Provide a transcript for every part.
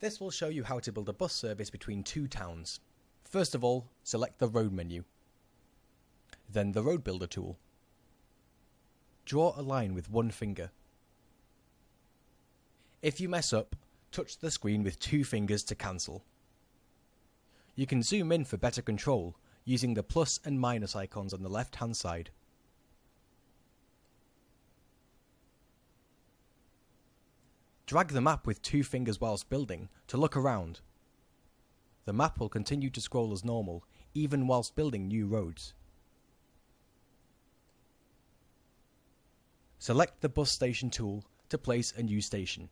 This will show you how to build a bus service between two towns. First of all, select the Road menu. Then the Road Builder tool. Draw a line with one finger. If you mess up, touch the screen with two fingers to cancel. You can zoom in for better control using the plus and minus icons on the left hand side. Drag the map with two fingers whilst building to look around. The map will continue to scroll as normal, even whilst building new roads. Select the bus station tool to place a new station.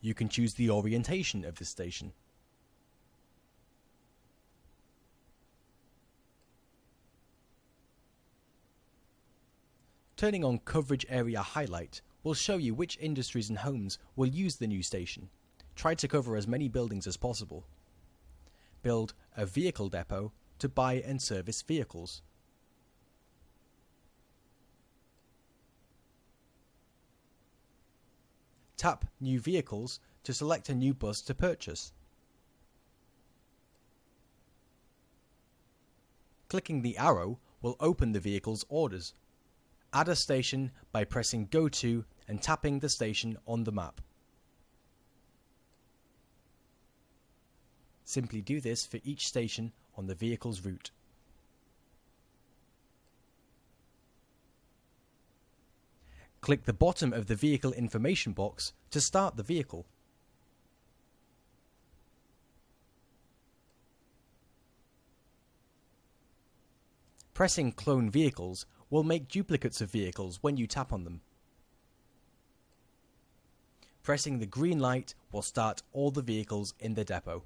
You can choose the orientation of the station. Turning on Coverage Area Highlight will show you which industries and homes will use the new station. Try to cover as many buildings as possible. Build a vehicle depot to buy and service vehicles. Tap New Vehicles to select a new bus to purchase. Clicking the arrow will open the vehicle's orders. Add a station by pressing Go To and tapping the station on the map. Simply do this for each station on the vehicle's route. Click the bottom of the vehicle information box to start the vehicle. Pressing Clone Vehicles will make duplicates of vehicles when you tap on them. Pressing the green light will start all the vehicles in the depot.